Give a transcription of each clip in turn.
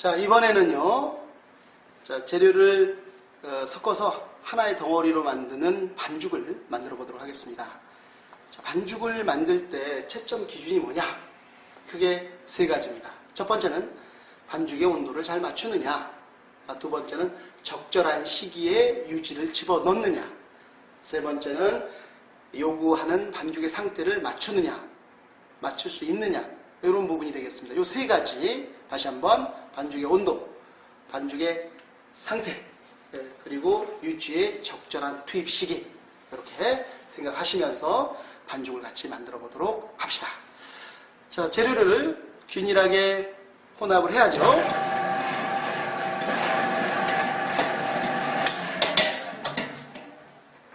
자, 이번에는요. 자, 재료를 어, 섞어서 하나의 덩어리로 만드는 반죽을 만들어 보도록 하겠습니다. 자, 반죽을 만들 때 채점 기준이 뭐냐? 크게 세 가지입니다. 첫 번째는 반죽의 온도를 잘 맞추느냐. 아, 두 번째는 적절한 시기에 유지를 집어 넣느냐. 세 번째는 요구하는 반죽의 상태를 맞추느냐. 맞출 수 있느냐. 이런 부분이 되겠습니다. 요 세 가지 다시 한번 반죽의 온도, 반죽의 상태, 예, 그리고 유지의 적절한 투입 시기 이렇게 생각하시면서 반죽을 같이 만들어 보도록 합시다. 자, 재료를 균일하게 혼합을 해야죠.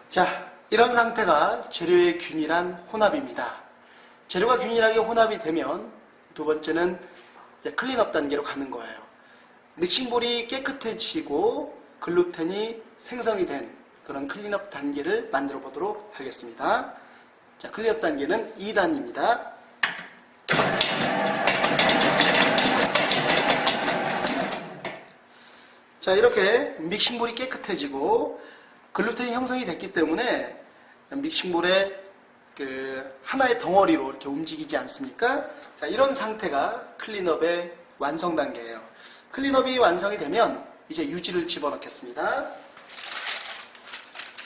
자, 이런 상태가 재료의 균일한 혼합입니다. 재료가 균일하게 혼합이 되면 두 번째는 clean-up 단계로 가는 거예요. mixing bowl이 깨끗해지고 글루텐이 생성이 된 그런 clean-up 단계를 만들어 보도록 하겠습니다. 자, clean-up 단계는 2단입니다. 자, 이렇게 믹싱볼이 깨끗해지고 글루텐이 형성이 됐기 때문에 믹싱볼에 그 하나의 덩어리로 이렇게 움직이지 않습니까? 자, 이런 상태가 클린업의 완성 단계예요. 클린업이 완성이 되면 이제 유지를 집어넣겠습니다.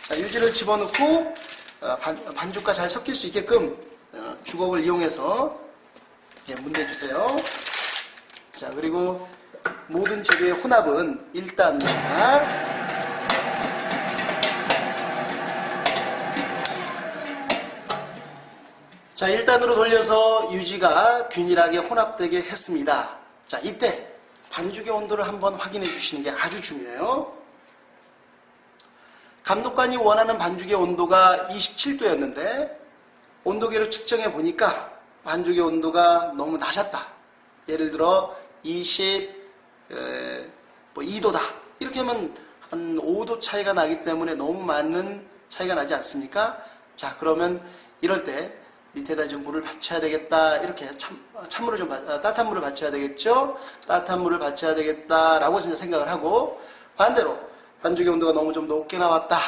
자, 유지를 집어넣고 어, 반, 죽과잘 섞일 수 있게끔 어, 주걱을 이용해서 문대주세요. 자, 그리고 모든 재료의 혼합은 1단입니다. 자, 1단으로 돌려서 유지가 균일하게 혼합되게 했습니다. 자, 이때 반죽의 온도를 한번 확인해 주시는 게 아주 중요해요. 감독관이 원하는 반죽의 온도가 27도였는데 온도계를 측정해 보니까 반죽의 온도가 너무 낮았다. 예를 들어 22도다. 뭐 이렇게 하면 한 5도 차이가 나기 때문에 너무 많은 차이가 나지 않습니까? 자 그러면 이럴 때 밑에다 좀 물을 받쳐야 되겠다. 이렇게 참, 찬물을 좀, 아, 따뜻한 물을 받쳐야 되겠죠? 따뜻한 물을 받쳐야 되겠다라고 생각을 하고, 반대로, 반죽의 온도가 너무 좀 높게 나왔다.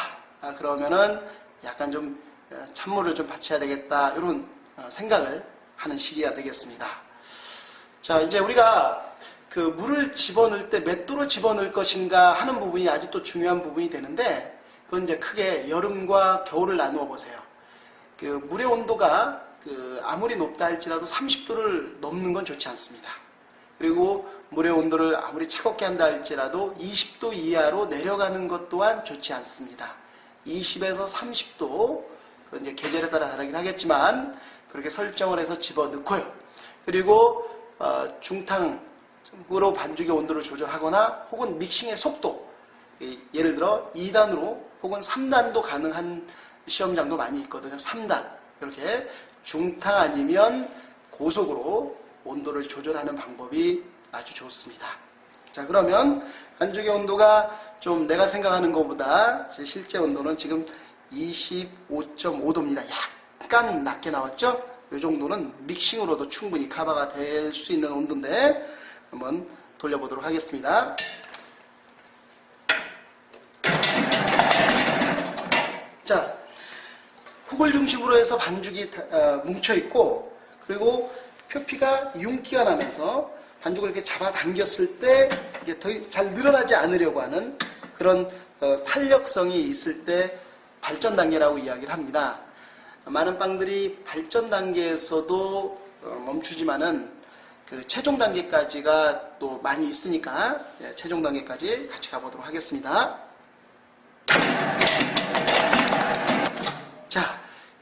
아, 그러면은 약간 좀 어, 찬물을 좀 받쳐야 되겠다. 이런 어, 생각을 하는 시기가 되겠습니다. 자, 이제 우리가 그 물을 집어넣을 때 몇 도로 집어넣을 것인가 하는 부분이 또 중요한 부분이 되는데, 그건 이제 크게 여름과 겨울을 나누어 보세요. 그 물의 온도가 그 아무리 높다 할지라도 30도를 넘는 건 좋지 않습니다. 그리고 물의 온도를 아무리 차갑게 한다 할지라도 20도 이하로 내려가는 것 또한 좋지 않습니다. 20에서 30도, 그건 이제 계절에 따라 다르긴 하겠지만, 그렇게 설정을 해서 집어 넣고요. 그리고, 어, 중탕으로 반죽의 온도를 조절하거나, 혹은 믹싱의 속도, 예를 들어 2단으로 혹은 3단도 가능한 시험장도 많이 있거든요. 3단. 이렇게 중탕 아니면 고속으로 온도를 조절하는 방법이 아주 좋습니다. 자, 그러면 반죽의 온도가 좀 내가 생각하는 것보다 실제 온도는 지금 25.5도입니다. 약간 낮게 나왔죠? 이 정도는 믹싱으로도 충분히 커버가 될 수 있는 온도인데 한번 돌려보도록 하겠습니다. 자, 흙을 중심으로 해서 반죽이 어, 뭉쳐있고 그리고 표피가 윤기가 나면서 반죽을 이렇게 잡아당겼을 때 이게 더 잘 늘어나지 않으려고 하는 그런 어, 탄력성이 있을 때 발전 단계라고 이야기를 합니다. 많은 빵들이 발전 단계에서도 어, 멈추지만은 그 최종 단계까지가 또 많이 있으니까 예, 최종 단계까지 같이 가보도록 하겠습니다.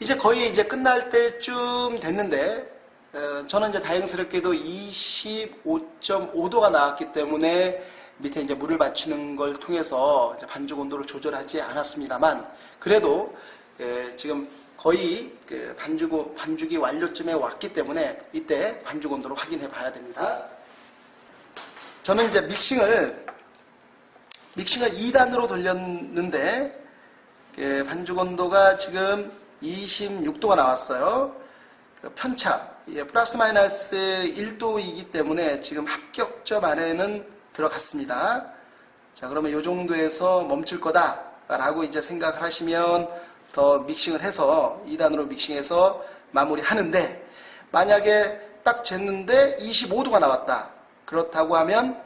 이제 거의 이제 끝날 때쯤 됐는데 어, 저는 이제 다행스럽게도 25.5도가 나왔기 때문에 밑에 이제 물을 맞추는 걸 통해서 반죽 온도를 조절하지 않았습니다만 그래도 예, 지금 거의 그 반죽, 반죽이 완료쯤에 왔기 때문에 이때 반죽 온도를 확인해 봐야 됩니다. 저는 이제 믹싱을 믹싱을 2단으로 돌렸는데 그 반죽 온도가 지금 26도가 나왔어요. 그 편차, 예, 플러스 마이너스 1도이기 때문에 지금 합격점 안에는 들어갔습니다. 자, 그러면 이 정도에서 멈출 거다라고 이제 생각을 하시면 더 믹싱을 해서 2단으로 믹싱해서 마무리 하는데 만약에 딱 쟀는데 25도가 나왔다. 그렇다고 하면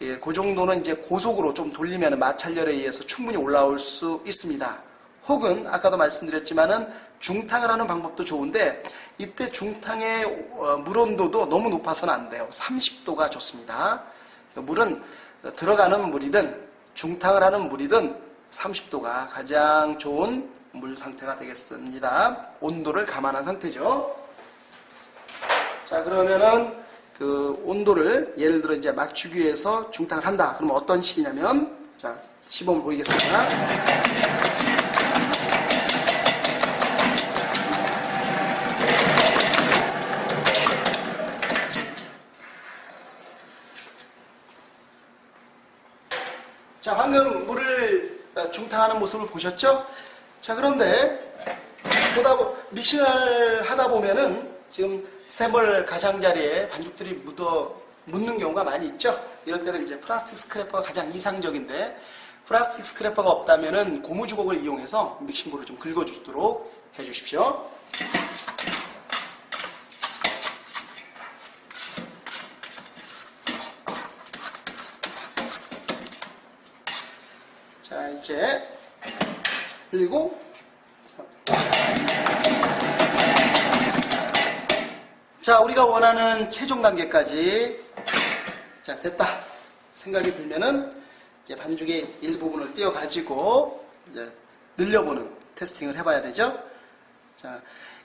예, 그 정도는 이제 고속으로 좀 돌리면 마찰열에 의해서 충분히 올라올 수 있습니다. 혹은 아까도 말씀드렸지만은 중탕을 하는 방법도 좋은데 이때 중탕의 어, 물 온도도 너무 높아서는 안 돼요. 30도가 좋습니다. 물은 들어가는 물이든 중탕을 하는 물이든 30도가 가장 좋은 물 상태가 되겠습니다. 온도를 감안한 상태죠. 자 그러면은 그 온도를 예를 들어 이제 맞추기 위해서 중탕을 한다. 그러면 어떤 식이냐면 자 시범을 보이겠습니다. 자 방금 물을 어, 중탕하는 모습을 보셨죠? 자 그런데 보다 보, 믹싱을 하다 보면은 지금 스탠벌 가장자리에 반죽들이 묻어 묻는 경우가 많이 있죠. 이럴 때는 이제 플라스틱 scraper가 가장 이상적인데 플라스틱 scraper가 없다면은 고무주걱을 이용해서 mixing bowl을 좀 긁어주도록 해주십시오. 자 이제 그리고 자 우리가 원하는 최종 단계까지 자 됐다 생각이 들면은 이제 반죽의 일부분을 띄어 가지고 늘려보는 테스팅을 해봐야 되죠. 자,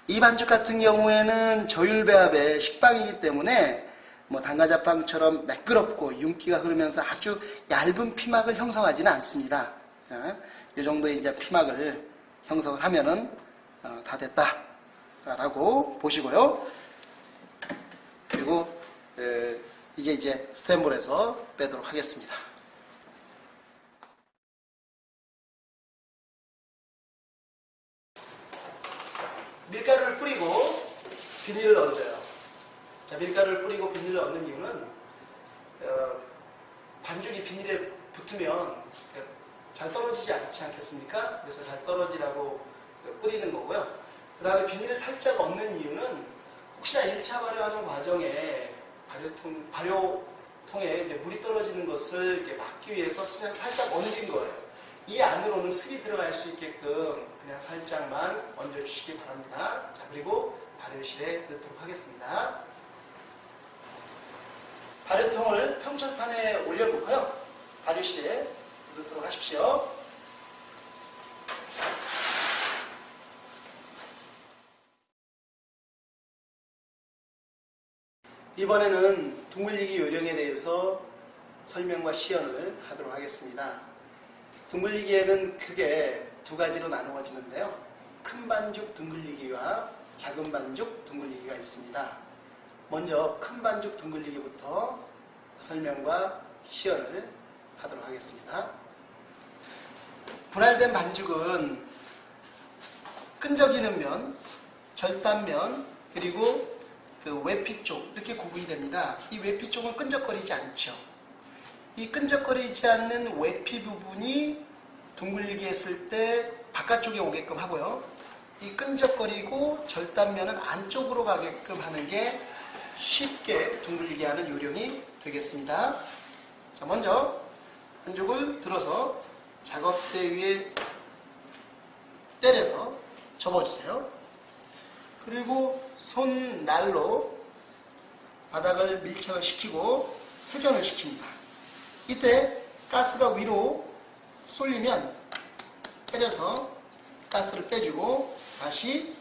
이 반죽 같은 경우에는 저율 배합의 식빵이기 때문에 뭐 당가자빵처럼 매끄럽고 윤기가 흐르면서 아주 얇은 피막을 형성하지는 않습니다. 자, 이 정도의 이제 피막을 형성을 하면은 어, 다 됐다라고 보시고요. 그리고 에, 이제 이제 스탠볼에서 빼도록 하겠습니다. 밀가루를 뿌리고 비닐을 얹어요. 자, 밀가루를 뿌리고 비닐을 얹는 이유는 어, 반죽이 비닐에 붙으면 잘 떨어지지 않지 않겠습니까? 그래서 잘 떨어지라고 그 뿌리는 거고요. 그 다음에 비닐을 살짝 얹는 이유는 혹시나 1차 발효하는 과정에 발효통, 발효통에 물이 떨어지는 것을 막기 위해서 그냥 살짝 얹은 거예요. 이 안으로는 슬이 들어갈 수 있게끔 그냥 살짝만 얹어주시기 바랍니다. 자, 그리고 발효실에 넣도록 하겠습니다. 발효통을 평철판에 올려놓고요. 발효실에 넣도록 하십시오. 이번에는 둥글리기 요령에 대해서 설명과 시연을 하도록 하겠습니다. 둥글리기에는 크게 두 가지로 나누어지는데요. 큰 반죽 둥글리기와 작은 반죽 둥글리기가 있습니다. 먼저 큰 반죽 둥글리기부터 설명과 시연을 하도록 하겠습니다. 분할된 반죽은 끈적이는 면, 절단면, 그리고 그 외피 쪽 이렇게 구분이 됩니다. 이 외피 쪽은 끈적거리지 않죠. 이 끈적거리지 않는 외피 부분이 둥글리기 했을 때 바깥쪽에 오게끔 하고요. 이 끈적거리고 절단면은 안쪽으로 가게끔 하는 게 쉽게 둥글리게 하는 요령이 되겠습니다. 자, 먼저 반죽을 들어서 작업대 위에 때려서 접어주세요. 그리고 손날로 바닥을 밀착을 시키고 회전을 시킵니다. 이때 가스가 위로 쏠리면 때려서 가스를 빼주고 다시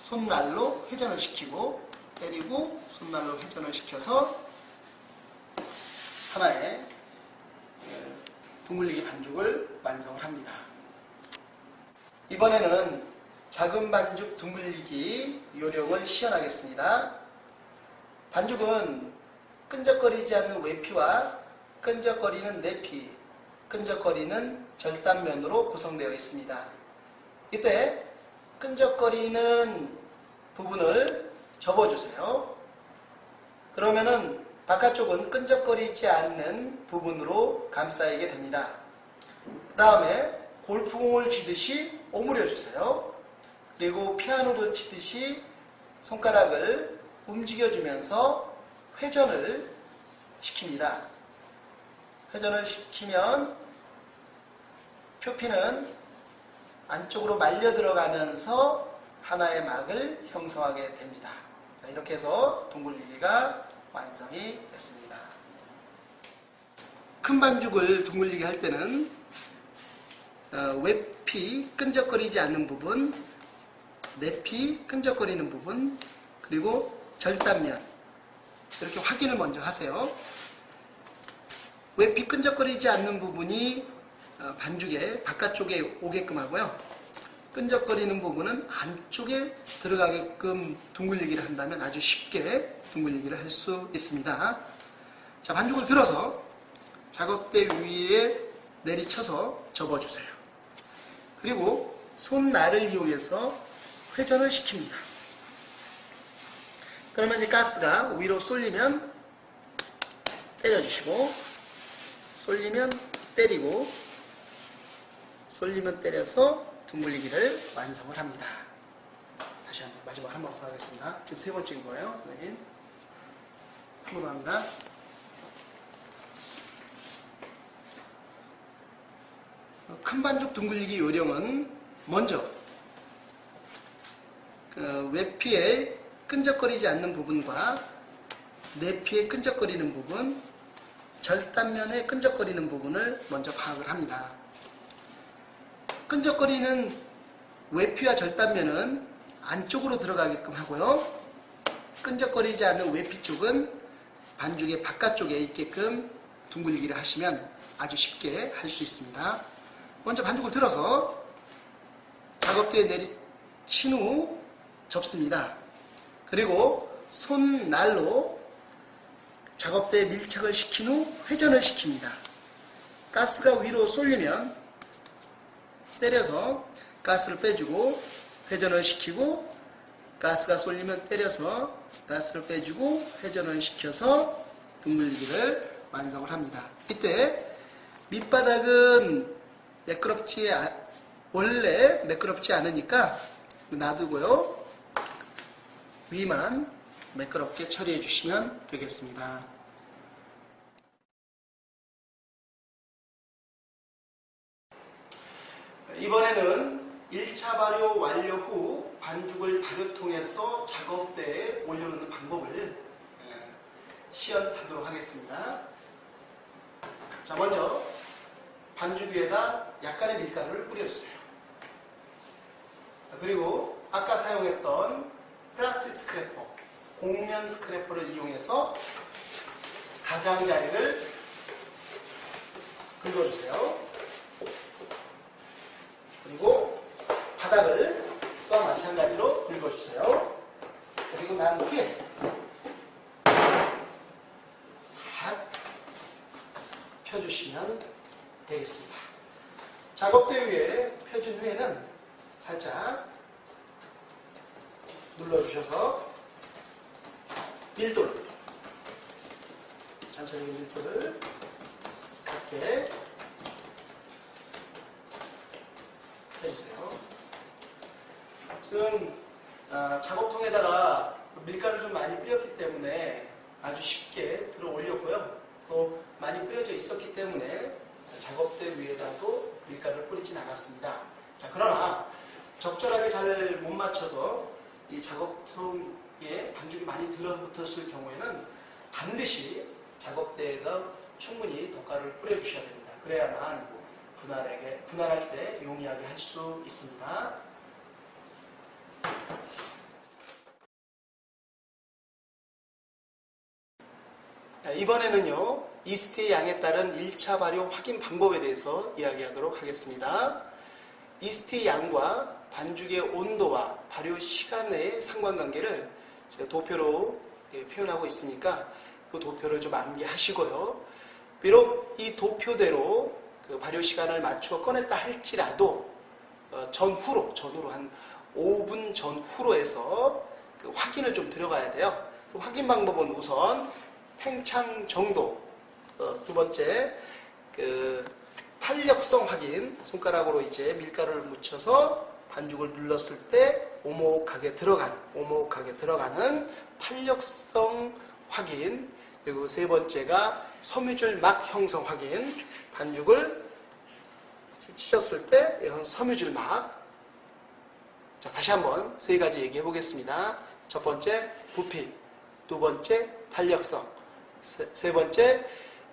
손날로 회전을 시키고 때리고 손날로 회전을 시켜서 하나의 둥글리기 반죽을 완성을 합니다. 이번에는 작은 반죽 둥글리기 요령을 시연하겠습니다. 반죽은 끈적거리지 않는 외피와 끈적거리는 내피, 끈적거리는 절단면으로 구성되어 있습니다. 이때 끈적거리는 부분을 접어주세요. 그러면은 바깥쪽은 끈적거리지 않는 부분으로 감싸게 됩니다. 그 다음에 골프공을 쥐듯이 오므려 주세요. 그리고 피아노를 치듯이 손가락을 움직여주면서 회전을 시킵니다. 회전을 시키면 표피는 안쪽으로 말려 들어가면서 하나의 막을 형성하게 됩니다. 자, 이렇게 해서 둥글리기가 완성이 됐습니다. 큰 반죽을 둥글리게 할 때는 어, 외피 끈적거리지 않는 부분, 내피 끈적거리는 부분, 그리고 절단면 이렇게 확인을 먼저 하세요. 외피 끈적거리지 않는 부분이 어, 반죽의 바깥쪽에 오게끔 하고요. 끈적거리는 부분은 안쪽에 들어가게끔 둥글리기를 한다면 아주 쉽게 둥글리기를 할 수 있습니다. 자, 반죽을 들어서 작업대 위에 내리쳐서 접어주세요. 그리고 손날을 이용해서 회전을 시킵니다. 그러면 이제 가스가 위로 쏠리면 때려주시고 쏠리면 때리고 쏠리면 때려서 둥글리기를 완성을 합니다. 다시 한번 마지막 한 번 더 하겠습니다. 지금 세 번째인 거예요. 선생님. 한 번 더 합니다. 어, 큰 반죽 둥글리기 요령은 먼저 그 외피에 끈적거리지 않는 부분과 내피에 끈적거리는 부분, 절단면에 끈적거리는 부분을 먼저 파악을 합니다. 끈적거리는 외피와 절단면은 안쪽으로 들어가게끔 하고요. 끈적거리지 않는 외피 쪽은 반죽의 바깥쪽에 있게끔 둥글리기를 하시면 아주 쉽게 할 수 있습니다. 먼저 반죽을 들어서 작업대에 내리친 후 접습니다. 그리고 손날로 작업대에 밀착을 시킨 후 회전을 시킵니다. 가스가 위로 쏠리면 때려서 가스를 빼주고 회전을 시키고 가스가 쏠리면 때려서 가스를 빼주고 회전을 시켜서 둥글기를 완성을 합니다. 이때 밑바닥은 매끄럽지 아- 원래 매끄럽지 않으니까 놔두고요. 위만 매끄럽게 처리해 주시면 되겠습니다. 이번에는 1차 발효 완료 후 반죽을 발효통에서 작업대에 올려놓는 방법을 예, 시연하도록 하겠습니다. 자, 먼저 반죽 위에다 약간의 밀가루를 뿌려주세요. 그리고 아까 사용했던 플라스틱 스크래퍼, 공면 스크래퍼를 이용해서 가장자리를 긁어주세요. 그리고 바닥을 또한 마찬가지로 긁어주세요. 그리고 난 후에 싹 펴주시면 되겠습니다. 작업대 위에 펴준 후에는 살짝 눌러주셔서 밀도를 천천히 밀도를 갖게 해주세요. 지금 아, 작업통에다가 밀가루 좀 많이 뿌렸기 때문에 아주 쉽게 들어 올렸고요. 또 많이 뿌려져 있었기 때문에 작업대 위에다도 밀가루를 뿌리진 않았습니다. 자, 그러나 적절하게 잘 못 맞춰서 이 작업통에 반죽이 많이 들러붙었을 경우에는 반드시 작업대에다 충분히 독가루를 뿌려주셔야 됩니다. 그래야만 분할하게, 분할할 때 용이하게 할 수 있습니다. 자, 이번에는요, 이스트의 양에 따른 1차 발효 확인 방법에 대해서 이야기하도록 하겠습니다. 이스트의 양과 반죽의 온도와 발효 시간의 상관관계를 도표로 예, 표현하고 있으니까 그 도표를 좀 암기하시고요. 비록 이 도표대로 그 발효 시간을 맞추어 꺼냈다 할지라도 어, 전후로 전후로 한 5분 전후로 해서 그 확인을 좀 들어가야 돼요. 그 확인 방법은 우선 팽창 정도. 어, 두 번째, 그 탄력성 확인. 손가락으로 이제 밀가루를 묻혀서 반죽을 눌렀을 때 오목하게 들어가는, 오목하게 들어가는 탄력성 확인. 그리고 세 번째가 섬유줄 막 형성 확인. 반죽을 찢었을 때 이런 섬유줄 막. 자, 다시 한번 세 가지 얘기해 보겠습니다. 첫 번째, 부피. 두 번째, 탄력성. 세, 세 번째,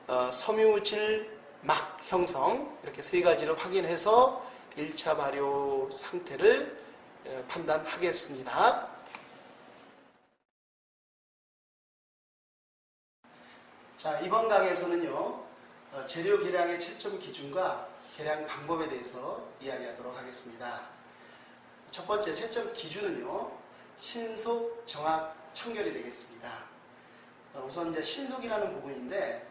어, 섬유질 막 형성. 이렇게 세 가지를 확인해서 1차 발효 상태를 에, 판단하겠습니다. 자, 이번 강의에서는요, 어, 재료 계량의 채점 기준과 계량 방법에 대해서 이야기하도록 하겠습니다. 첫 번째 채점 기준은요, 신속, 정확, 청결이 되겠습니다. 어, 우선 이제 신속이라는 부분인데,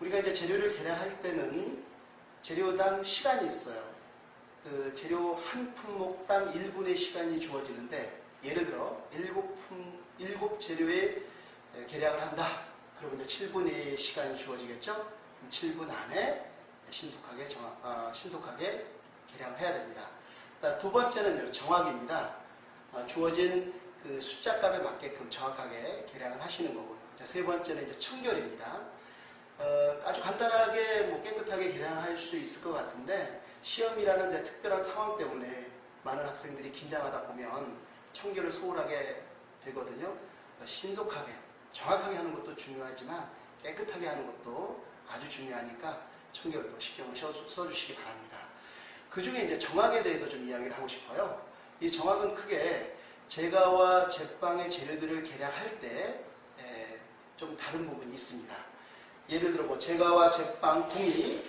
우리가 이제 재료를 계량할 때는 재료당 시간이 있어요. 그 재료 한 품목당 1분의 시간이 주어지는데, 예를 들어, 7품, 7재료의 계량을 한다. 그러면 이제 7분의 시간이 주어지겠죠? 그럼 7분 안에 신속하게 정확, 어, 신속하게 계량을 해야 됩니다. 두 번째는 정확입니다. 어, 주어진 그 숫자 값에 맞게끔 정확하게 계량을 하시는 거고요. 자, 세 번째는 이제 청결입니다. 어, 아주 간단하게 뭐 깨끗하게 계량할 수 있을 것 같은데 시험이라는 특별한 상황 때문에 많은 학생들이 긴장하다 보면 청결을 소홀하게 되거든요. 그러니까 신속하게 정확하게 하는 것도 중요하지만 깨끗하게 하는 것도 아주 중요하니까 청결도 신경을 써주시기 바랍니다. 그 중에 이제 정확에 대해서 좀 이야기를 하고 싶어요. 이 정확은 크게 제가와 제빵의 재료들을 계량할 때 좀 다른 부분이 있습니다. 예를 들어 뭐 제가와 제빵 공이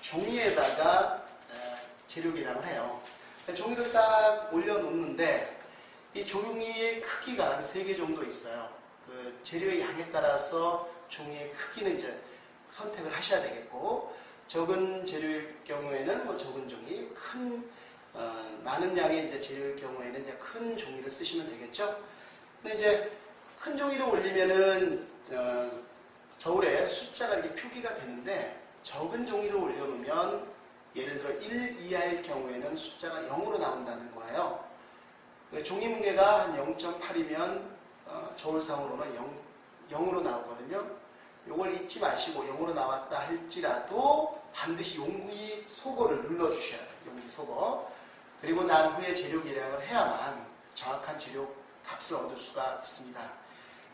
종이에다가 재료 계량을 해요. 종이를 딱 올려놓는데 이 종이의 크기가 한 3개 정도 있어요. 그 재료의 양에 따라서 종이의 크기는 이제 선택을 하셔야 되겠고 적은 재료일 경우에는 뭐 적은 종이, 큰 어, 많은 양의 이제 재료일 경우에는 이제 큰 종이를 쓰시면 되겠죠. 근데 이제 큰 종이를 올리면은 어, 저울에 숫자가 이렇게 표기가 되는데 적은 종이를 올려놓으면 예를 들어 1 이하일 경우에는 숫자가 0으로 나온다는 거예요. 그 종이 무게가 한 0.8이면 어, 저울상으로는 0, 0으로 나오거든요. 이걸 잊지 마시고 0으로 나왔다 할지라도 반드시 용기 소거를 눌러주셔야 돼요. 용기 소거. 그리고 난 후에 재료 계량을 해야만 정확한 재료 값을 얻을 수가 있습니다.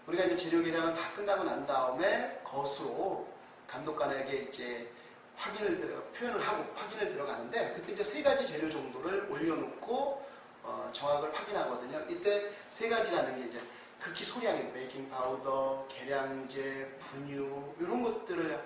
우리가 이제 재료 계량을 다 끝나고 난 다음에 거수로 감독관에게 이제 확인을 들어, 표현을 하고 확인을 들어가는데 그때 이제 세 가지 재료 정도를 올려놓고 어, 정확을 확인하거든요. 이때 세 가지라는 게 이제 극히 소량의 베이킹 파우더, 개량제, 분유 이런 것들을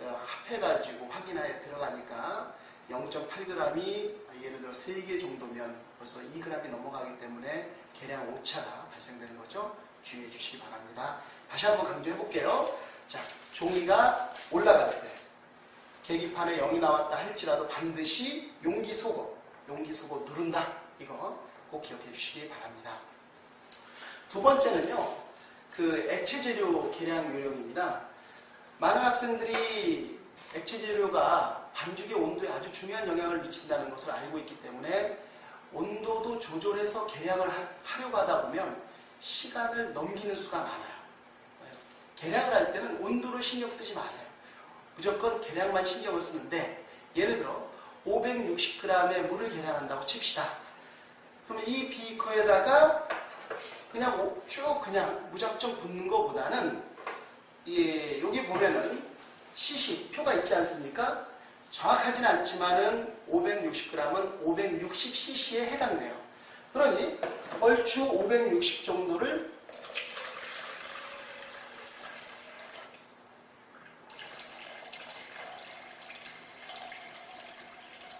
어, 합해가지고 확인하에 들어가니까 0.8g이 예를 들어 3개 정도면 벌써 2g이 넘어가기 때문에 계량 오차가 발생되는 거죠. 주의해 주시기 바랍니다. 다시 한번 강조해 볼게요. 자, 종이가 올라갈 때 계기판에 0이 나왔다 할지라도 반드시 용기 속어, 용기 속어 누른다. 이거 꼭 기억해 주시기 바랍니다. 두 번째는요, 그 액체 재료 계량 요령입니다. 많은 학생들이 액체 재료가 반죽의 온도에 아주 중요한 영향을 미친다는 것을 알고 있기 때문에 온도도 조절해서 계량을 하려고 하다 보면 시간을 넘기는 수가 많아요. 계량을 할 때는 온도를 신경 쓰지 마세요. 무조건 계량만 신경을 쓰는데 예를 들어 560g의 물을 계량한다고 칩시다. 그러면 이 비커에다가 그냥 쭉 그냥 무작정 붓는 것보다는 예, 여기 보면은 CC 표가 있지 않습니까? 정확하진 않지만은 560g은 560cc에 해당돼요. 그러니 얼추 560 정도를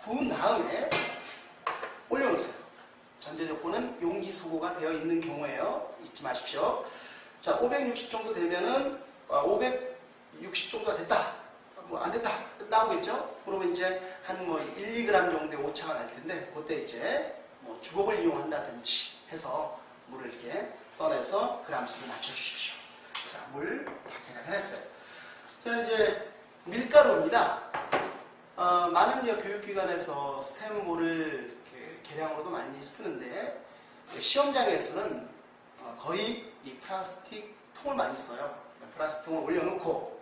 부은 다음에 올려놓으세요. 전제 조건은 용기 소고가 되어 있는 경우에요. 잊지 마십시오. 자, 560 정도 되면은 560 아, 정도가 됐다. 뭐 안 됐다. 나오겠죠? 그러면 이제 한 뭐 1, 2g 정도의 오차가 날 텐데 그때 이제 뭐 주걱을 이용한다든지 해서 물을 이렇게 떠내서 그람 수를 맞춰 주십시오. 자, 물 다 계량을 했어요. 자, 이제 밀가루입니다. 어, 많은 교육기관에서 이렇게 계량으로도 많이 쓰는데 시험장에서는 어, 거의 이 플라스틱 통을 많이 써요. 플라스틱 통을 올려놓고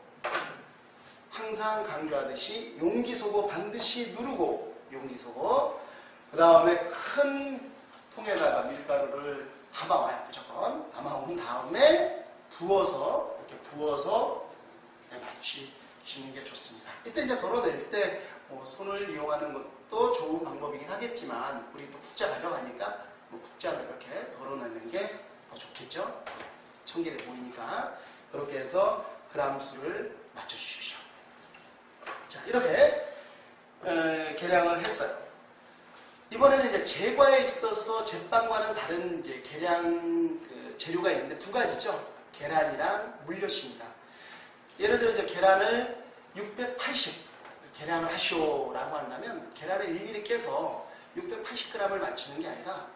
항상 강조하듯이 용기 속어 반드시 누르고 용기 속어 그 다음에 큰 통에다가 밀가루를 담아와요 무조건 담아온 다음에 부어서 이렇게 부어서 맞추시는 게 좋습니다 이때 이제 덜어낼 때 뭐 손을 이용하는 것도 좋은 방법이긴 하겠지만 우리 또 국자 가져가니까 뭐 국자를 이렇게 덜어내는 게 더 좋겠죠 청결해 보이니까 그렇게 해서 그람 수를 맞춰주십시오 자, 이렇게 에, 계량을 했어요. 이번에는 이제 제과에 있어서 제빵과는 다른 이제 계량 그 재료가 있는데 두 가지죠. 계란이랑 물엿입니다. 예를 들어 이제 계란을 680 계량을 하시오라고 한다면 계란을 일일이 깨서 680g을 맞추는 게 아니라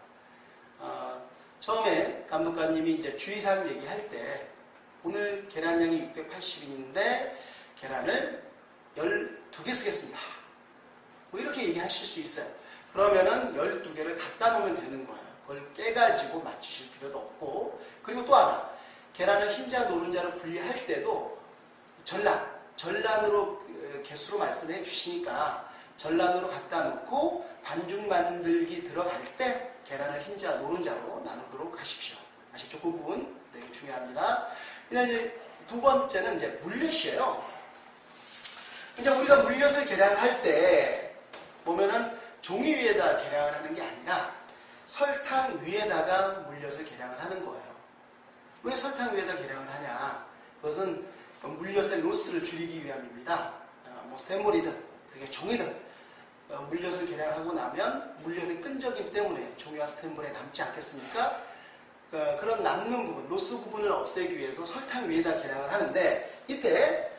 어, 처음에 감독관님이 이제 주의사항 얘기할 때 오늘 계란량이 680인데 계란을 12개 쓰겠습니다. 뭐 이렇게 얘기하실 수 있어요. 그러면은 12개를 갖다 놓으면 되는 거예요. 그걸 깨가지고 맞추실 필요도 없고 그리고 또 하나 계란을 흰자 노른자로 분리할 때도 전란 전란으로 그, 개수로 말씀해 주시니까 전란으로 갖다 놓고 반죽 만들기 들어갈 때 계란을 흰자 노른자로 나누도록 하십시오. 아시죠? 그 부분 되게 중요합니다. 이제 두 번째는 이제 물엿이에요. 이제 우리가 물엿을 계량할 때 보면은 종이 위에다 계량을 하는 게 아니라 설탕 위에다가 물엿을 계량을 하는 거예요. 왜 설탕 위에다 계량을 하냐? 그것은 물엿의 로스를 줄이기 위함입니다. 어, 뭐 스탠볼이든 그게 종이든 어, 물엿을 계량하고 나면 물엿의 끈적임 때문에 종이와 스탠볼에 남지 않겠습니까? 그, 그런 남는 부분, 로스 부분을 없애기 위해서 설탕 위에다 계량을 하는데 이때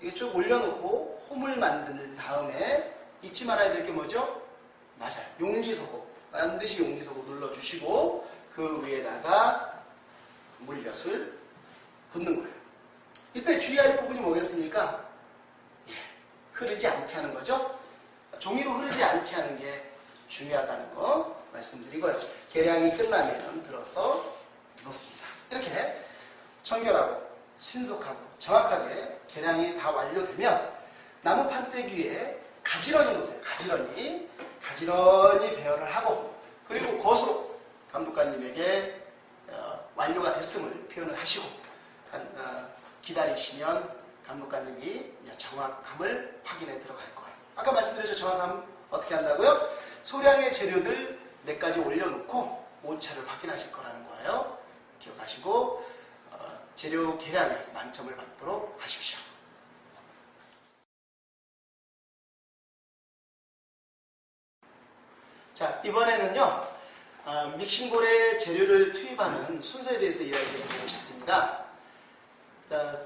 이게 쭉 올려놓고 홈을 만든 다음에 잊지 말아야 될 게 뭐죠? 맞아요. 용기소고. 반드시 용기소고 눌러주시고 그 위에다가 물엿을 붓는 거예요. 이때 주의할 부분이 뭐겠습니까? 예, 흐르지 않게 하는 거죠. 종이로 흐르지 않게 하는 게 중요하다는 거 말씀드리고요. 계량이 끝나면 들어서 놓습니다. 이렇게 청결하고 신속하고 정확하게 계량이 다 완료되면 나무 판때기 위에 가지런히 놓으세요. 가지런히 가지런히 배열을 하고 그리고 거수로 감독관님에게 어, 완료가 됐음을 표현을 하시고 어, 기다리시면 감독관님이 정확함을 확인해 들어갈 거예요. 아까 말씀드렸죠. 정확함 어떻게 한다고요? 소량의 재료들 몇 가지 올려놓고 오차를 확인하실 거라는 거예요. 기억하시고 재료 계량에 만점을 받도록 하십시오. 자, 이번에는요, 어, 믹싱볼에 재료를 투입하는 순서에 대해서 이야기해 보고 싶습니다. 자,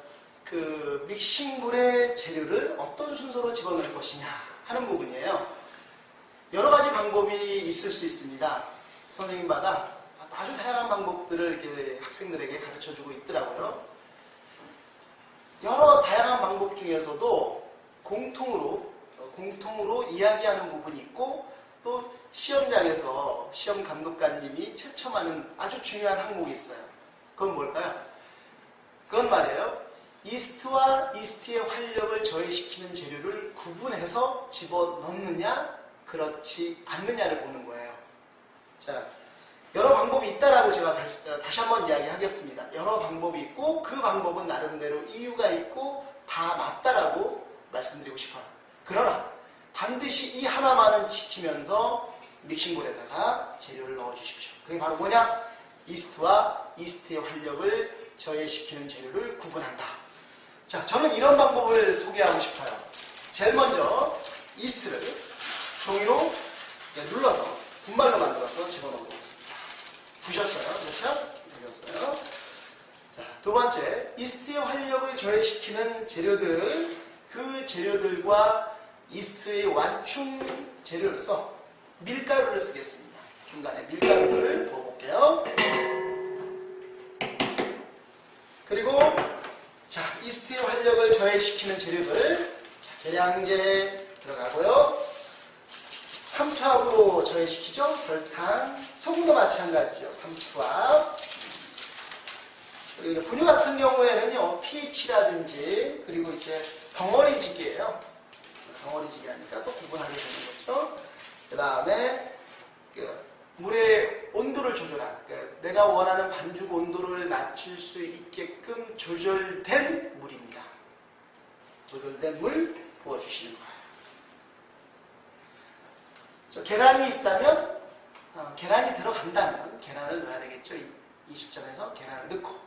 그 믹싱볼에 재료를 어떤 순서로 집어넣을 것이냐 하는 부분이에요. 여러 가지 방법이 있을 수 있습니다. 선생님마다 아주 다양한 방법들을 이렇게 학생들에게 가르쳐 주고 있더라고요. 여러 다양한 방법 중에서도 공통으로, 공통으로 이야기하는 부분이 있고 또 시험장에서 시험 감독관님이 채점하는 아주 중요한 항목이 있어요. 그건 뭘까요? 그건 말이에요. 이스트와 이스트의 활력을 저해시키는 재료를 구분해서 집어넣느냐, 그렇지 않느냐를 보는 거예요. 자, 여러 방법이 있다라고 제가 다시, 다시 한번 이야기하겠습니다. 여러 방법이 있고 그 방법은 나름대로 이유가 있고 다 맞다라고 말씀드리고 싶어요. 그러나 반드시 이 하나만은 지키면서 믹싱볼에다가 재료를 넣어 주십시오. 그게 바로 뭐냐? 이스트와 이스트의 활력을 저해시키는 재료를 구분한다. 자, 저는 이런 방법을 소개하고 싶어요. 제일 먼저 이스트를 종이로 눌러서 분말로 만들어서 집어넣는 부셨어요. 그렇죠? 되었어요. 자, 두 번째, 이스트의 활력을 저해시키는 재료들, 그 재료들과 이스트의 완충 재료로서 밀가루를 쓰겠습니다. 중간에 밀가루를 부어볼게요. 활력을 저해시키는 재료들 자, 계량제 들어가고요. 삼투압으로 저해시키죠. 설탕, 소금도 마찬가지죠. 삼투압. 그리고 분유 같은 경우에는요, pH라든지, 그리고 이제 덩어리지기예요. 덩어리지기 하니까 또 구분하게 되는 거죠. 그 다음에, 그 물의 온도를 조절한, 그 내가 원하는 반죽 온도를 맞출 수 있게끔 조절된 물입니다. 조절된 물 부어주시는 거예요. 저 계란이 있다면, 어, 계란이 들어간다면, 계란을 넣어야 되겠죠. 이, 이 시점에서 계란을 넣고,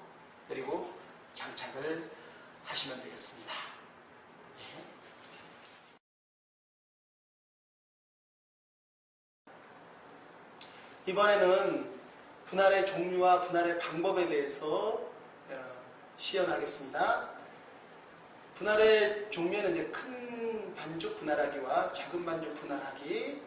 그리고 장착을 하시면 되겠습니다. 예. 이번에는 분할의 종류와 분할의 방법에 대해서 어, 시연하겠습니다. 분할의 종류는 이제 큰 반죽 분할하기와 작은 반죽 분할하기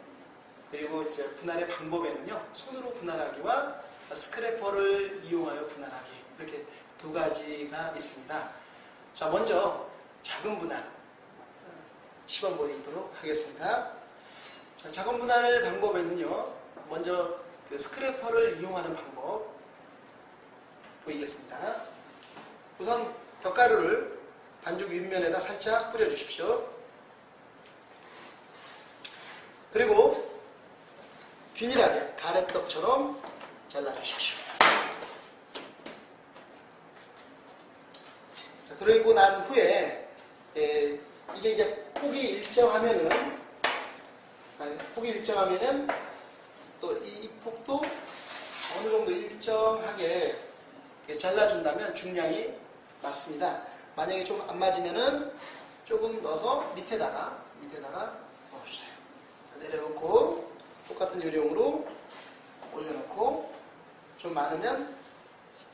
그리고 이제 분할의 방법에는요 손으로 분할하기와 스크래퍼를 이용하여 분할하기 이렇게 두 가지가 있습니다. 자 먼저 작은 분할 시범 보이도록 하겠습니다. 자, 작은 분할 방법에는요 먼저 그 스크래퍼를 이용하는 방법 보이겠습니다. 우선 덧가루를 반죽 윗면에다 살짝 뿌려주십시오. 그리고 균일하게 가래떡처럼 잘라주십시오. 자, 그리고 난 후에 에, 이게 이제 폭이 일정하면은 아니, 폭이 일정하면은 또 이 폭도 어느 정도 일정하게 잘라준다면 중량이 맞습니다. 만약에 좀 안 맞으면은 조금 넣어서 밑에다가 밑에다가 넣어주세요. 자, 내려놓고 똑같은 요령으로 올려놓고 좀 많으면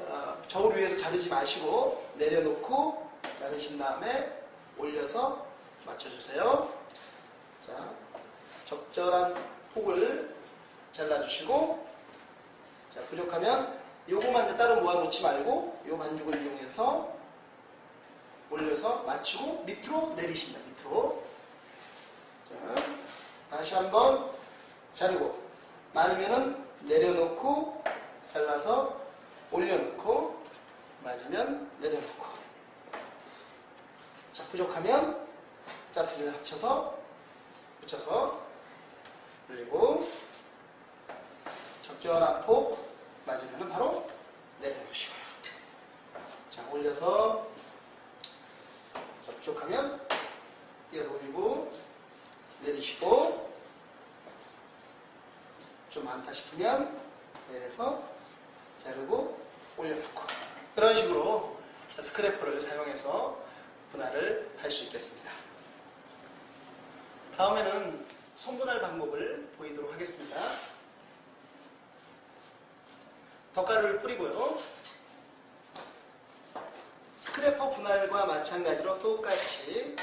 어, 저울 위에서 자르지 마시고 내려놓고 자르신 다음에 올려서 맞춰주세요. 자, 적절한 폭을 잘라주시고 자, 부족하면 요거만 따로 모아놓지 말고 요 반죽을 이용해서 올려서 맞추고 밑으로 내리십니다. 밑으로 자, 다시 한번 자르고 많으면은 내려놓고 잘라서 올려놓고 맞으면 내려놓고 자 부족하면 짜투리를 합쳐서 붙여서 그리고 적 절한 폭 맞으면 바로 내려놓으시고요 자 올려서 자, 부족하면 띄어서 올리고 내리시고 좀 많다 싶으면 내려서 자르고 올려놓고 그런 식으로 스크래퍼를 사용해서 분할을 할 수 있겠습니다. 다음에는 손분할 방법을 보이도록 하겠습니다. 덧가루를 뿌리고요. 스크래퍼 분할과 마찬가지로 똑같이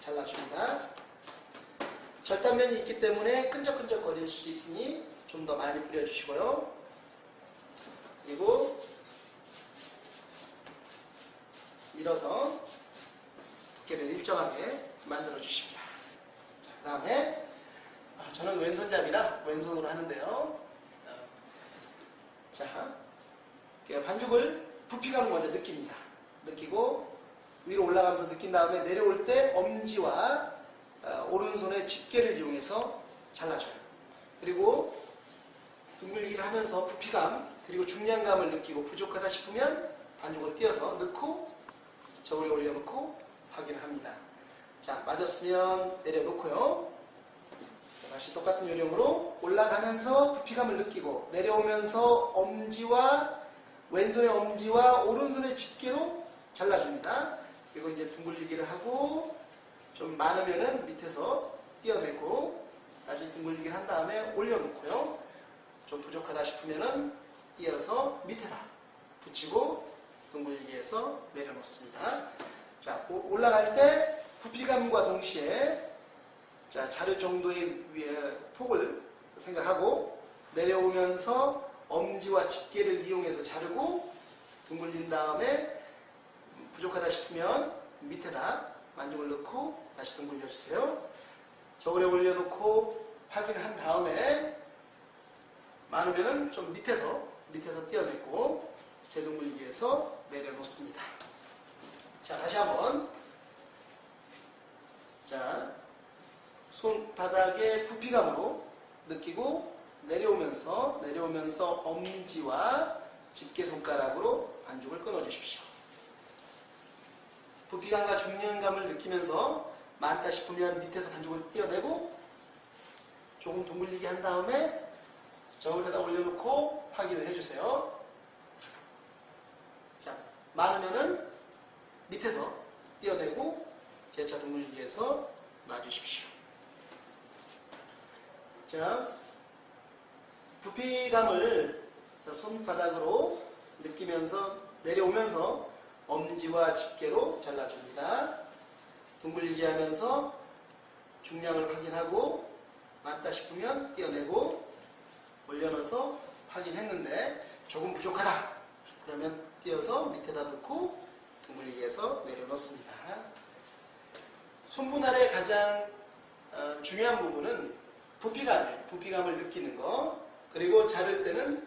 잘라줍니다. 절단면이 있기 때문에 끈적끈적 거릴 수 있으니 좀 더 많이 뿌려주시고요. 그리고 밀어서 두께를 일정하게 만들어 주십니다. 그 다음에 아, 저는 왼손잡이라 왼손으로 하는데요. 어, 자, 반죽을 부피감 먼저 느낍니다. 느끼고 위로 올라가면서 느낀 다음에 내려올 때 엄지와 어, 오른손의 집게를 이용해서 잘라줘요. 그리고 둥글기를 하면서 부피감 그리고 중량감을 느끼고 부족하다 싶으면 반죽을 띄어서 넣고 저울에 올려놓고 확인을 합니다. 자 맞았으면 내려놓고요. 다시 똑같은 요령으로 올라가면서 부피감을 느끼고 내려오면서 엄지와 왼손의 엄지와 오른손의 집게로 잘라줍니다. 그리고 이제 둥글리기를 하고 좀 많으면은 밑에서 띄어내고 다시 둥글리기를 한 다음에 올려놓고요. 좀 부족하다 싶으면은 띄어서 밑에다 붙이고 둥글리기해서 내려놓습니다. 자 올라갈 때 부피감과 동시에 자 자를 정도의 폭을 생각하고 내려오면서 엄지와 집게를 이용해서 자르고 둥글린 다음에 부족하다 싶으면 밑에다 만죽을 넣고 다시 둥 굴려주세요. 저울에 올려놓고 확인을 한 다음에 많으면은 좀 밑에서 밑에서 띄어내고 제동물기에서 내려놓습니다. 자 다시 한번 자 손바닥에 부피감으로 느끼고 내려오면서 내려오면서 엄지와 집게 손가락으로 반죽을 끊어 주십시오. 부피감과 중량감을 느끼면서 많다 싶으면 밑에서 반죽을 띄어내고 조금 둥글리게 한 다음에 저울에다 올려놓고 확인을 해주세요. 자, 많으면은 밑에서 띄어내고 제차 둥글리기에서 놔주십시오. 자, 부피감을 손바닥으로 느끼면서 내려오면서 엄지와 집게로 잘라줍니다. 둥글리게 하면서 중량을 확인하고 맞다 싶으면 띄어내고 올려넣어서 확인했는데 조금 부족하다. 그러면 띄어서 밑에다 넣고 둥글리게 해서 내려놓습니다. 손분할의 가장 어, 중요한 부분은 부피감이에요. 부피감을 느끼는 거. 그리고 자를 때는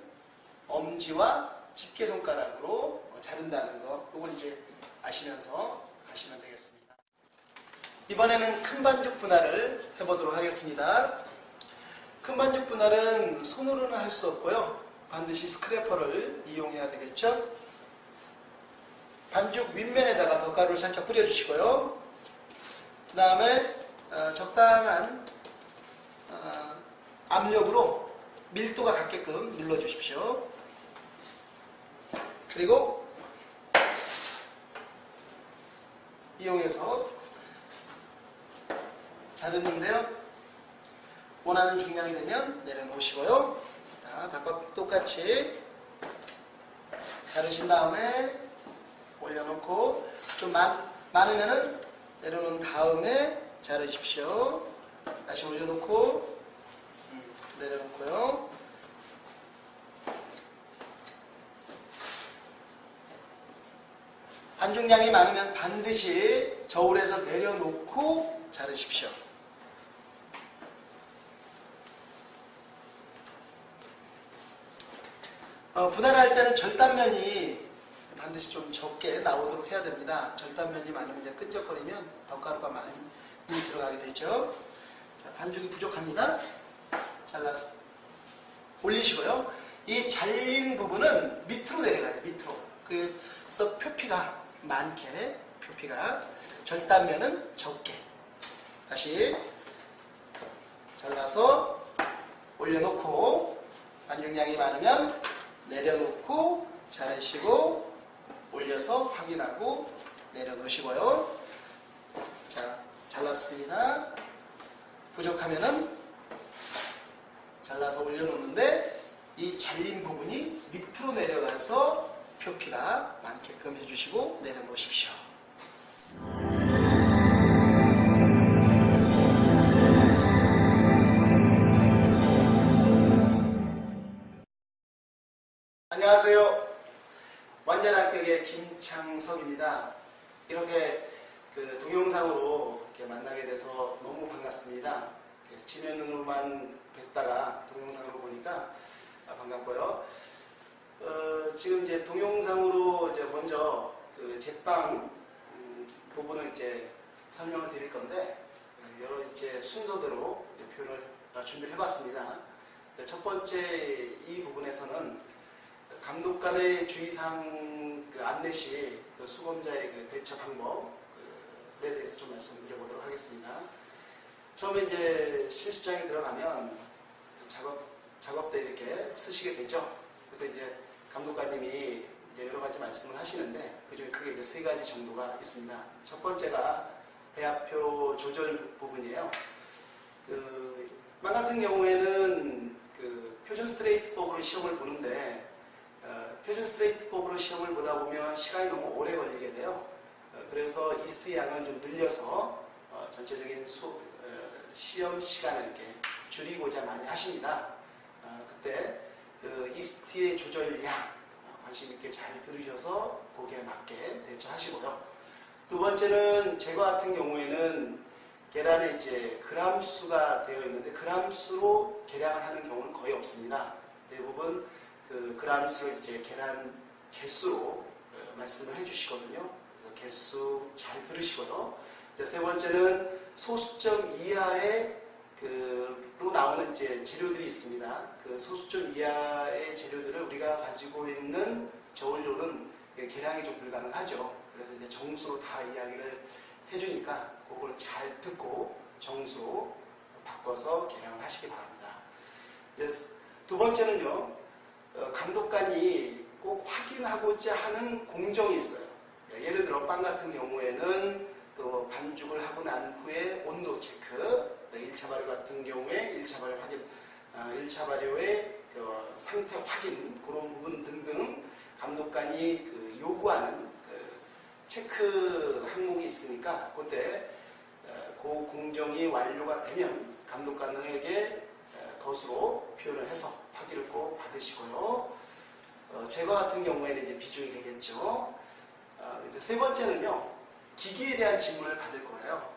엄지와 집게 손가락으로 자른다는 거. 그걸 이제 아시면서 하시면 되겠습니다. 이번에는 큰 반죽 분할을 해보도록 하겠습니다. 큰 반죽 분할은 손으로는 할 수 없고요. 반드시 스크래퍼를 이용해야 되겠죠. 반죽 윗면에다가 덧가루를 살짝 뿌려주시고요. 그 다음에 어, 적당한 어, 압력으로 밀도가 같게끔 눌러주십시오. 그리고 이용해서 자르는데요. 원하는 중량이 되면 내려놓으시고요. 자, 닭과 똑같이 자르신 다음에 올려놓고 좀 많, 많으면은 내려놓은 다음에 자르십시오. 다시 올려놓고 음, 내려놓고요. 반죽량이 많으면 반드시 저울에서 내려놓고 자르십시오. 어, 분할할 때는 절단면이 반드시 좀 적게 나오도록 해야 됩니다. 절단면이 많으면 끈적거리면 덧가루가 많이 들어가게 되죠. 자, 반죽이 부족합니다. 잘라서 올리시고요. 이 잘린 부분은 밑으로 내려가요. 밑으로. 그래서 표피가 많게 표피가 절단면은 적게 다시 잘라서 올려놓고 반죽량이 많으면 내려놓고 자르시고 올려서 확인하고 내려놓으시고요. 자, 잘랐습니다. 부족하면은 잘라서 올려놓는데 이 잘린 부분이 밑으로 내려가서 표피가 많게끔 해주시고 내려놓으십시오. 안녕하세요. 완전합격의 김창석입니다. 이렇게 그 동영상으로 만나게 돼서 너무 반갑습니다. 지면으로만 뵙다가 동영상으로 보니까 반갑고요. 어, 지금 이제 동영상으로 이제 먼저 그 제빵 음, 부분을 이제 설명을 드릴 건데 여러 이제 순서대로 이제 표현을 어, 준비를 해봤습니다. 첫 번째 이 부분에서는 감독관의 주의사항 그 안내 시 그 수검자의 그 대처 방법에 대해서 좀 말씀드려보도록 하겠습니다. 처음에 이제 실습장에 들어가면 작업 작업 때 이렇게 쓰시게 되죠. 그때 이제 감독관님이 여러 가지 말씀을 하시는데 그 중에 크게 세 가지 정도가 있습니다. 첫 번째가 배합표 조절 부분이에요. 그, 만 같은 경우에는 그 표준 스트레이트법으로 시험을 보는데 어, 표준 스트레이트법으로 시험을 보다 보면 시간이 너무 오래 걸리게 돼요. 어, 그래서 이스트 양을 좀 늘려서 어, 전체적인 수, 어, 시험 시간을 이렇게 줄이고자 많이 하십니다. 어, 그때 그 이스트의 조절량 관심 있게 잘 들으셔서 거기에 맞게 대처하시고요. 두 번째는 제거 같은 경우에는 계란에 이제 그람 수가 되어 있는데 그람 수로 계량을 하는 경우는 거의 없습니다. 대부분 그 그람 수를 이제 계란 개수로 그 말씀을 해주시거든요. 개수 잘 들으시고요. 이제 세 번째는 소수점 이하의 그로 나오는 이제 재료들이 있습니다. 그 소수점 이하의 재료들을 우리가 가지고 있는 저울료는 계량이 좀 불가능하죠. 그래서 이제 정수로 다 이야기를 해주니까 그걸 잘 듣고 정수로 바꿔서 계량을 하시기 바랍니다. 이제 두 번째는요, 어, 감독관이 꼭 확인하고자 하는 공정이 있어요. 예, 예를 들어 빵 같은 경우에는 그 반죽을 하고 난 후에 온도 체크, 1차 발효 같은 경우에 1차 발효 확인, 1차 아, 발효의 그 상태 확인 그런 부분 등등 감독관이 그 요구하는 그 체크 항목이 있으니까 그때 어, 그 공정이 완료가 되면 감독관에게 어, 것으로 표현을 해서 확인을 꼭 받으시고요. 어, 제거 같은 경우에는 이제 비중이 되겠죠. 세 번째는요, 기기에 대한 질문을 받을 거예요.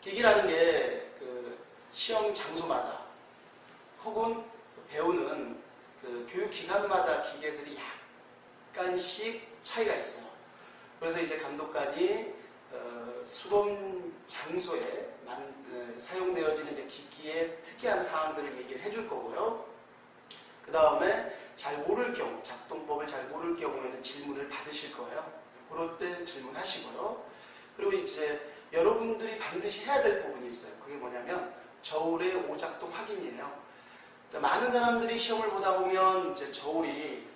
기기라는 게 그 시험 장소마다 혹은 배우는 그 교육 기관마다 기계들이 약간씩 차이가 있어요. 그래서 이제 감독관이 어, 수검 장소에 만, 어, 사용되어지는 이제 기기의 특이한 사항들을 얘기를 해줄 거고요. 그 다음에 잘 모를 경우, 작동법을 잘 모를 경우에는 질문을 받으실 거예요. 그럴 때 질문하시고요. 그리고 이제 여러분들이 반드시 해야 될 부분이 있어요. 그게 뭐냐면 저울의 오작동 확인이에요. 그러니까 많은 사람들이 시험을 보다 보면 이제 저울이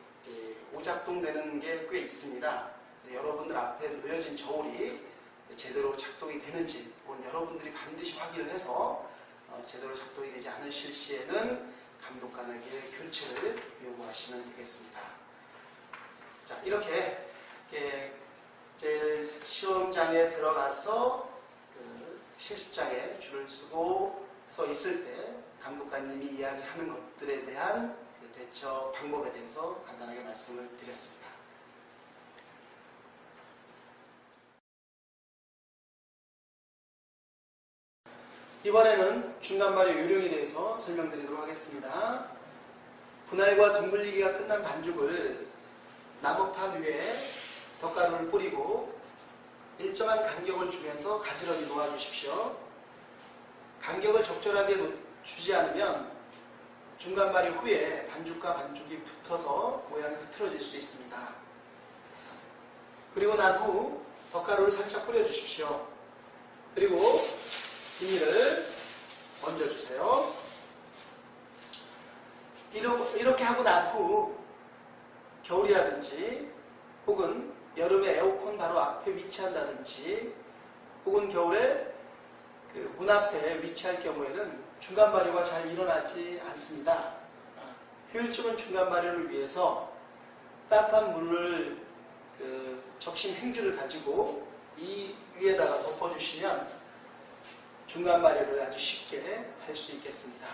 오작동 되는 게 꽤 있습니다. 여러분들 앞에 놓여진 저울이 제대로 작동이 되는지 그건 여러분들이 반드시 확인을 해서 어, 제대로 작동이 되지 않으실 시에는 감독관에게 교체를 요구하시면 되겠습니다. 자 이렇게 제 시험장에 들어가서 그 실습장에 줄을 서고 서 있을 때 감독관님이 이야기하는 것들에 대한 그 대처 방법에 대해서 간단하게 말씀을 드렸습니다. 이번에는 중간발효 요령에 대해서 설명드리도록 하겠습니다. 분할과 둥글리기가 끝난 반죽을 나무판 위에 덧가루를 뿌리고 일정한 간격을 주면서 가지런히 놓아주십시오. 간격을 적절하게 주지 않으면 중간 발효 후에 반죽과 반죽이 붙어서 모양이 흐트러질 수 있습니다. 그리고 난 후 덧가루를 살짝 뿌려주십시오. 그리고 비닐을 얹어주세요. 이렇게 하고 난 후 겨울이라든지 혹은 여름에 에어컨 바로 앞에 위치한다든지 혹은 겨울에 그 문 앞에 위치할 경우에는 중간 발효가 잘 일어나지 않습니다. 아, 효율적인 중간 발효를 위해서 따뜻한 물을 그 적신 행주를 가지고 이 위에다가 덮어주시면 중간 발효를 아주 쉽게 할 수 있겠습니다.